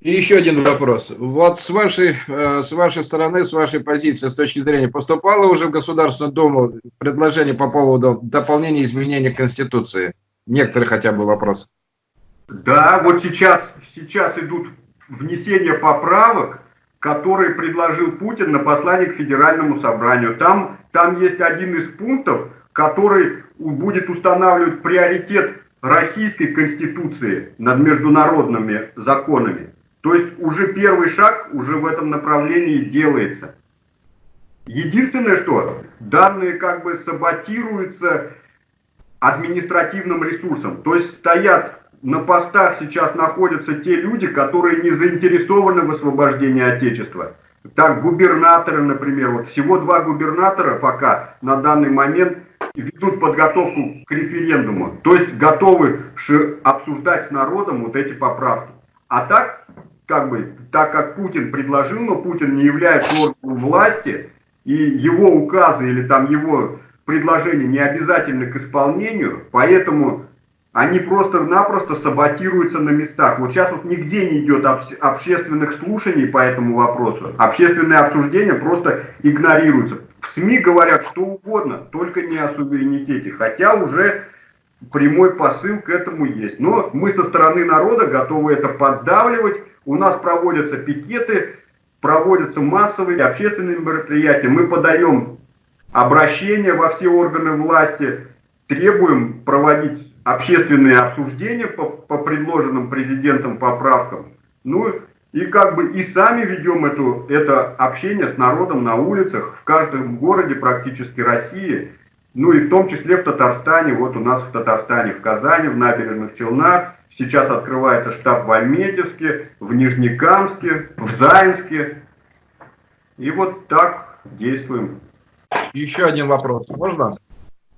И еще один вопрос. Вот с вашей, э, с вашей стороны, с вашей позиции, с точки зрения, поступало уже в Государственную Думу предложение по поводу дополнения изменения Конституции? Некоторые хотя бы вопросы. Да, вот сейчас, сейчас идут внесения поправок, которые предложил Путин на послание к Федеральному собранию. Там, там есть один из пунктов, который будет устанавливать приоритет Российской Конституции над международными законами. То есть уже первый шаг уже в этом направлении делается. Единственное, что данные как бы саботируются административным ресурсом. То есть стоят на постах сейчас находятся те люди, которые не заинтересованы в освобождении Отечества. Так, губернаторы, например, вот всего два губернатора пока на данный момент ведут подготовку к референдуму. То есть готовы обсуждать с народом вот эти поправки. А так, как бы, так как Путин предложил, но Путин не является органом власти, и его указы или там его предложения не обязательны к исполнению, поэтому они просто-напросто саботируются на местах. Вот сейчас вот нигде не идет общественных слушаний по этому вопросу. Общественные обсуждения просто игнорируются. В СМИ говорят что угодно, только не о суверенитете. Хотя уже прямой посыл к этому есть. Но мы со стороны народа готовы это поддавливать. У нас проводятся пикеты, проводятся массовые общественные мероприятия. Мы подаем обращения во все органы власти, требуем проводить общественные обсуждения по, по предложенным президентом поправкам. Ну и как бы и сами ведем эту, это общение с народом на улицах, в каждом городе практически России, ну и в том числе в Татарстане, вот у нас в Татарстане, в Казани, в Набережных Челнах, сейчас открывается штаб в Альметьевске, в Нижнекамске, в Заинске. И вот так действуем. Еще один вопрос, можно?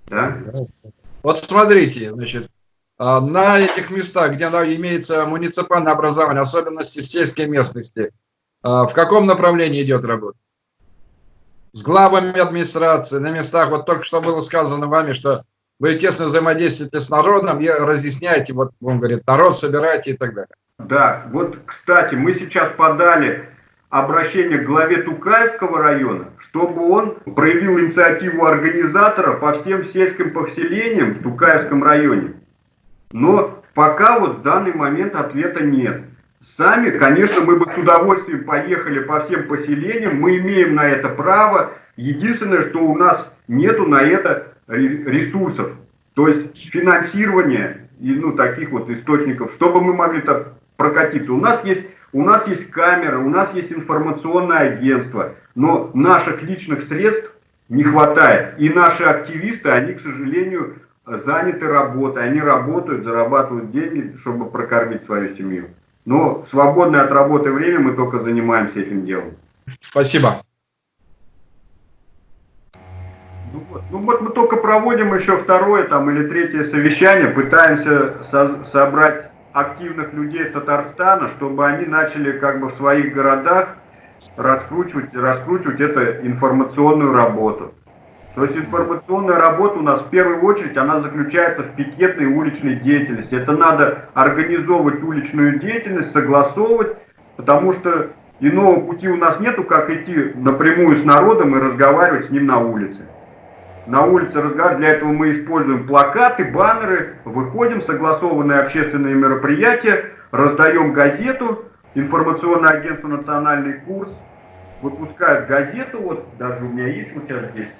Да? Вот смотрите, значит, а, на этих местах, где имеется муниципальное образование, особенности в сельской местности, а, в каком направлении идет работа? С главами администрации, на местах, вот только что было сказано вами, что вы тесно взаимодействуете с народом и разъясняете, вот он говорит, народ собираете и так далее. Да, вот, кстати, мы сейчас подали обращение к главе Тукаевского района, чтобы он проявил инициативу организатора по всем сельским поселениям в Тукаевском районе. Но пока вот в данный момент ответа нет. Сами, конечно, мы бы с удовольствием поехали по всем поселениям, мы имеем на это право. Единственное, что у нас нету на это ресурсов, то есть финансирования и ну, таких вот источников, чтобы мы могли так прокатиться. У нас есть у нас есть камеры, у нас есть информационное агентство, но наших личных средств не хватает. И наши активисты, они, к сожалению, заняты работой. Они работают, зарабатывают деньги, чтобы прокормить свою семью. Но свободное от работы время мы только занимаемся этим делом. Спасибо. Ну вот, ну вот мы только проводим еще второе там или третье совещание, пытаемся со собрать активных людей Татарстана, чтобы они начали как бы в своих городах раскручивать, раскручивать эту информационную работу. То есть информационная работа у нас в первую очередь, она заключается в пикетной уличной деятельности. Это надо организовывать уличную деятельность, согласовывать, потому что иного пути у нас нету, как идти напрямую с народом и разговаривать с ним на улице на улице разговаривать. Для этого мы используем плакаты, баннеры, выходим, согласованные общественные мероприятия, раздаем газету, информационное агентство «Национальный курс» выпускает газету, вот даже у меня есть вот сейчас здесь,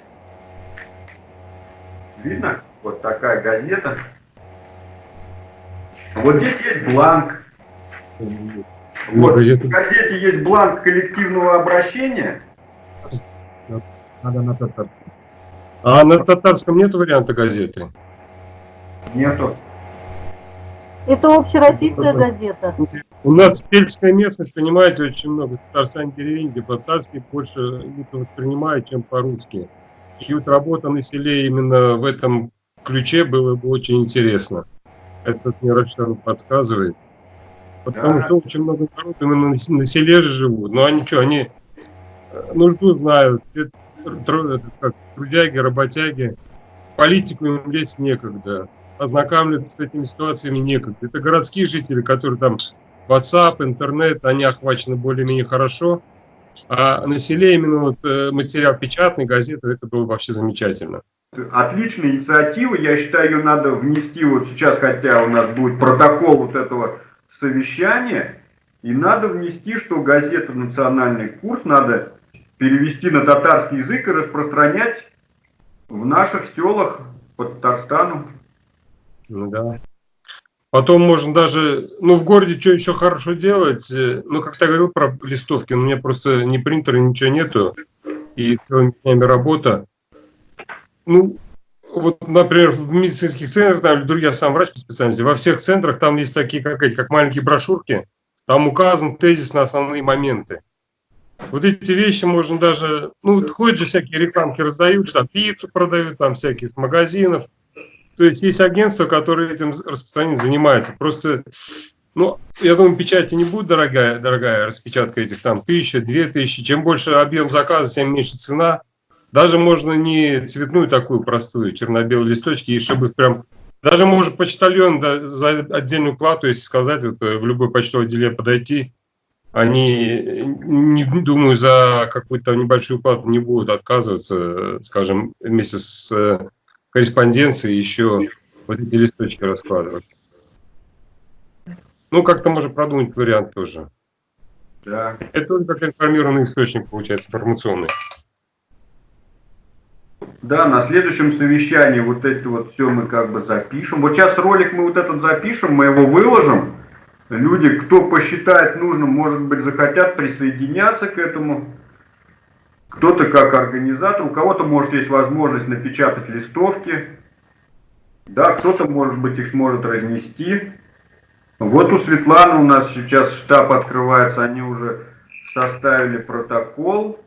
видно, вот такая газета. Вот здесь есть бланк. Вот, в газете есть бланк коллективного обращения. Надо на татарском. А на татарском нет варианта газеты? Нету. Это общероссийская газета. У нас сельская местность, понимаете, очень много татарстан деревень, где по-татарски больше воспринимают, чем по-русски. И вот работа на селе именно в этом ключе было бы очень интересно. Это мне Рашидов подсказывает. Потому да. что очень много народу именно на селе живут. Но они что, они э, нужду знают, трудяги, работяги, политику им лезть некогда, ознакомиться с этими ситуациями некогда. Это городские жители, которые там WhatsApp, интернет, они охвачены более-менее хорошо. А на селе именно вот э, материал печатный, газеты, это было вообще замечательно. Отличная инициатива, я считаю, ее надо внести вот сейчас, хотя у нас будет протокол вот этого совещания, и надо внести, что газета «Национальный курс» надо перевести на татарский язык и распространять в наших селах по Татарстану. Ну да. Потом можно даже, ну в городе что еще хорошо делать, э, ну как ты говорил про листовки, у меня просто ни принтера, ничего нету, и целыми днями работа. Ну, вот, например, в медицинских центрах, там, я сам врач по специальности, во всех центрах там есть такие, как эти, как маленькие брошюрки, там указан тезис на основные моменты. Вот эти вещи можно даже, ну, ходят же всякие рекламки раздают, там пиццу продают, там всяких магазинов. То есть есть агентства, которые этим распространением занимаются. Просто, ну, я думаю, печать не будет дорогая, дорогая распечатка этих там тысяча, две тысячи. Чем больше объем заказа, тем меньше цена. Даже можно не цветную такую простую, черно-белые листочки, и чтобы прям даже может почтальон да, за отдельную плату, если сказать, вот, э, в любой почтовое отделение подойти, они, не думаю, за какую-то небольшую плату не будут отказываться, скажем, вместе с э, корреспонденцией еще вот эти листочки раскладывать. Ну, как-то можно продумать вариант тоже. Да. Это тоже как информированный источник, получается, информационный. Да, на следующем совещании вот это вот все мы как бы запишем. Вот сейчас ролик мы вот этот запишем, мы его выложим. Люди, кто посчитает нужным, может быть, захотят присоединяться к этому. Кто-то как организатор, у кого-то, может, есть возможность напечатать листовки. Да, кто-то, может быть, их сможет разнести. Вот у Светланы у нас сейчас штаб открывается, они уже составили протокол,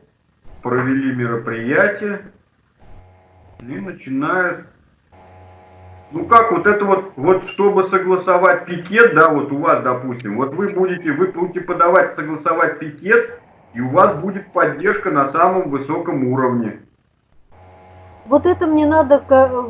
провели мероприятие и начинают ну как, вот это вот, вот чтобы согласовать пикет, да, вот у вас, допустим, вот вы будете, вы будете подавать, согласовать пикет, и у вас будет поддержка на самом высоком уровне. Вот это мне надо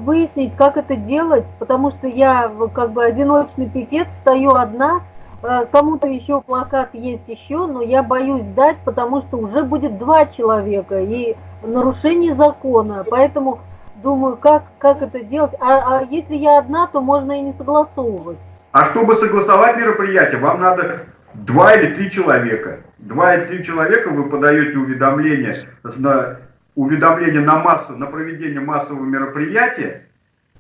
выяснить, как это делать, потому что я как бы одиночный пикет, стою одна, э, кому-то еще плакат есть еще, но я боюсь дать, потому что уже будет два человека и нарушение закона, поэтому думаю, как, как это делать. А, а если я одна, то можно и не согласовывать. А чтобы согласовать мероприятие, вам надо два или три человека. Два или три человека вы подаете уведомление на, уведомление на, массу, на проведение массового мероприятия,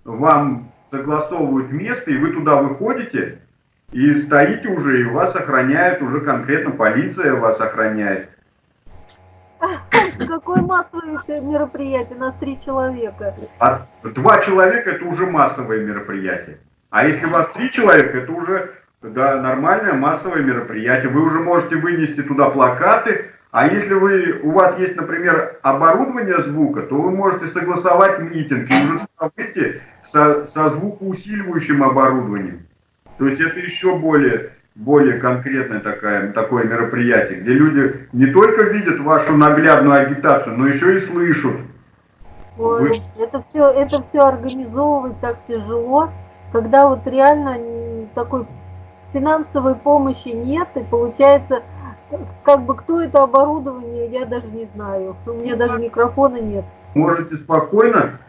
вам согласовывают место, и вы туда выходите, и стоите уже, и вас охраняет уже конкретно полиция вас охраняет. Какое массовое мероприятие? Нас три человека. А два человека это уже массовое мероприятие. А если у вас три человека, это уже да, нормальное массовое мероприятие. Вы уже можете вынести туда плакаты. А если вы, у вас есть, например, оборудование звука, то вы можете согласовать митинг и уже выйти со, со звукоусиливающим оборудованием. То есть это еще более более конкретное такое, такое мероприятие, где люди не только видят вашу наглядную агитацию, но еще и слышат. Ой, Вы... это, все, это все организовывать так тяжело, когда вот реально такой финансовой помощи нет, и получается, как бы кто это оборудование, я даже не знаю. У меня даже микрофона нет. Можете спокойно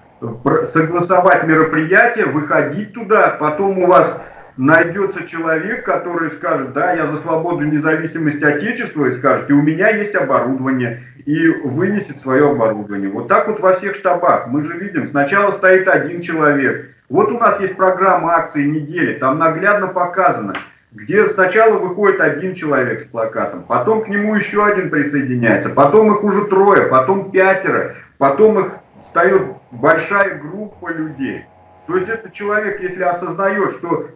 согласовать мероприятие, выходить туда, потом у вас найдется человек, который скажет, да, я за свободу и независимость Отечества, и скажет, и у меня есть оборудование, и вынесет свое оборудование. Вот так вот во всех штабах. Мы же видим, сначала стоит один человек. Вот у нас есть программа акции недели, там наглядно показано, где сначала выходит один человек с плакатом, потом к нему еще один присоединяется, потом их уже трое, потом пятеро, потом их встает большая группа людей. То есть этот человек, если осознает, что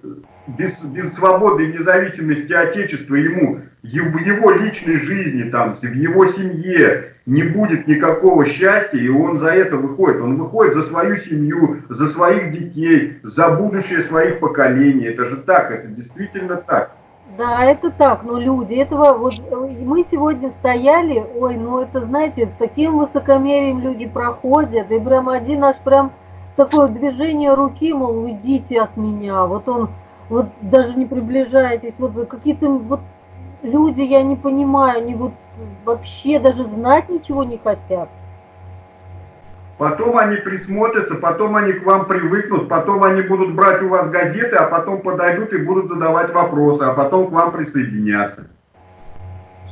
без, без свободы и независимости Отечества ему в его личной жизни, там, в его семье не будет никакого счастья, и он за это выходит. Он выходит за свою семью, за своих детей, за будущее своих поколений. Это же так, это действительно так. Да, это так, но люди этого, вот мы сегодня стояли, ой, ну это, знаете, с таким высокомерием люди проходят, и прям один наш прям такое движение руки, мол, уйдите от меня. Вот он, вот даже не приближайтесь. Вот какие-то вот люди, я не понимаю, они вот вообще даже знать ничего не хотят. Потом они присмотрятся, потом они к вам привыкнут, потом они будут брать у вас газеты, а потом подойдут и будут задавать вопросы, а потом к вам присоединяться.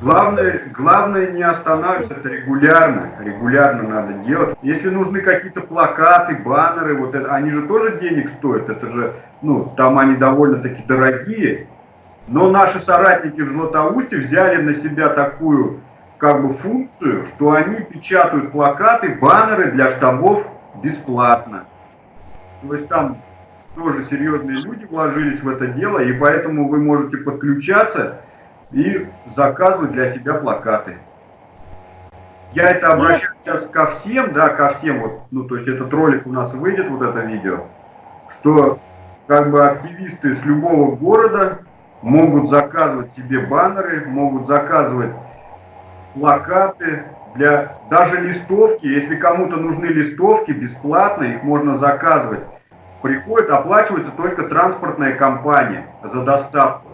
Главное, главное не останавливаться, это регулярно, регулярно надо делать. Если нужны какие-то плакаты, баннеры, вот это, они же тоже денег стоят, это же, ну, там они довольно-таки дорогие. Но наши соратники в Златоусте взяли на себя такую как бы функцию, что они печатают плакаты, баннеры для штабов бесплатно. То есть там тоже серьезные люди вложились в это дело, и поэтому вы можете подключаться и заказывать для себя плакаты. Я это обращаюсь сейчас ко всем, да, ко всем, вот, ну, то есть этот ролик у нас выйдет, вот это видео, что как бы активисты с любого города могут заказывать себе баннеры, могут заказывать плакаты, для даже листовки, если кому-то нужны листовки, бесплатно, их можно заказывать. Приходит, оплачивается только транспортная компания за доставку.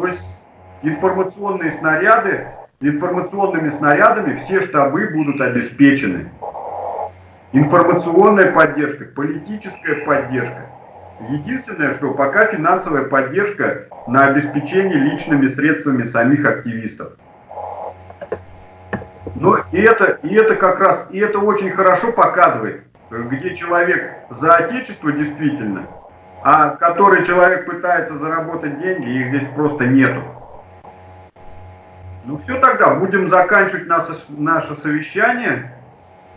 То есть информационные снаряды, информационными снарядами все штабы будут обеспечены. Информационная поддержка, политическая поддержка. Единственное, что пока финансовая поддержка на обеспечение личными средствами самих активистов. Но и это, и это как раз, и это очень хорошо показывает, где человек за отечество действительно, а который человек пытается заработать деньги, их здесь просто нету. Ну все тогда, будем заканчивать наше, наше совещание.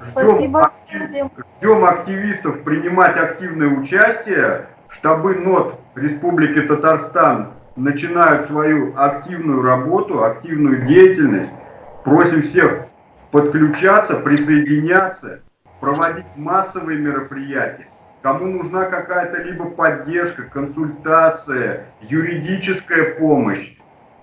Ждем, актив, ждем активистов принимать активное участие. Штабы НОТ Республики Татарстан начинают свою активную работу, активную деятельность. Просим всех подключаться, присоединяться, проводить массовые мероприятия. Кому нужна какая-то либо поддержка, консультация, юридическая помощь,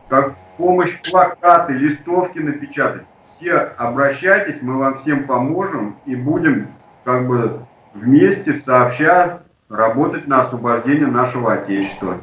как помощь плакаты, листовки напечатать, все обращайтесь, мы вам всем поможем и будем как бы вместе, сообща, работать на освобождение нашего Отечества.